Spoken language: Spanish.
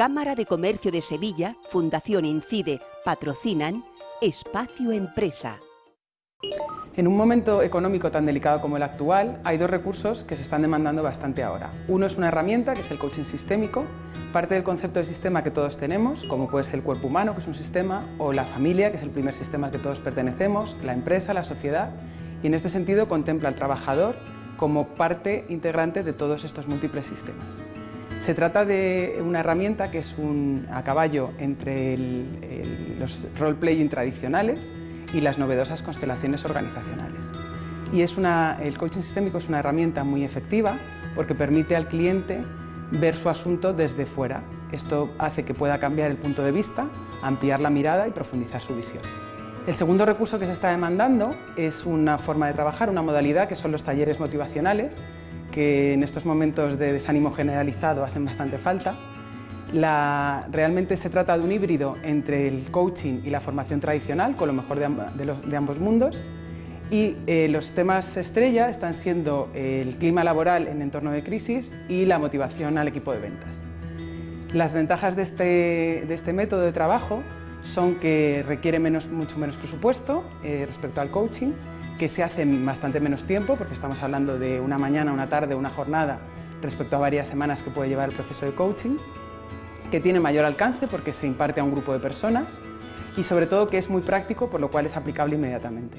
Cámara de Comercio de Sevilla, Fundación Incide, patrocinan Espacio Empresa. En un momento económico tan delicado como el actual, hay dos recursos que se están demandando bastante ahora. Uno es una herramienta, que es el coaching sistémico, parte del concepto de sistema que todos tenemos, como puede ser el cuerpo humano, que es un sistema, o la familia, que es el primer sistema al que todos pertenecemos, la empresa, la sociedad, y en este sentido contempla al trabajador como parte integrante de todos estos múltiples sistemas. Se trata de una herramienta que es un, a caballo entre los role-playing tradicionales y las novedosas constelaciones organizacionales. Y es el coaching sistémico es una herramienta muy efectiva porque permite al cliente ver su asunto desde fuera. Esto hace que pueda cambiar el punto de vista, ampliar la mirada y profundizar su visión. El segundo recurso que se está demandando es una forma de trabajar, una modalidad que son los talleres motivacionales, que en estos momentos de desánimo generalizado hacen bastante falta. realmente se trata de un híbrido entre el coaching y la formación tradicional, con lo mejor de, ambos mundos. Y eh, los temas estrella están siendo el clima laboral en entorno de crisis y la motivación al equipo de ventas. Las ventajas de este, este método de trabajo son que requiere mucho menos presupuesto eh, respecto al coaching, que se hace en bastante menos tiempo, porque estamos hablando de una mañana, una tarde, una jornada, respecto a varias semanas que puede llevar el proceso de coaching, que tiene mayor alcance porque se imparte a un grupo de personas y sobre todo que es muy práctico, por lo cual es aplicable inmediatamente.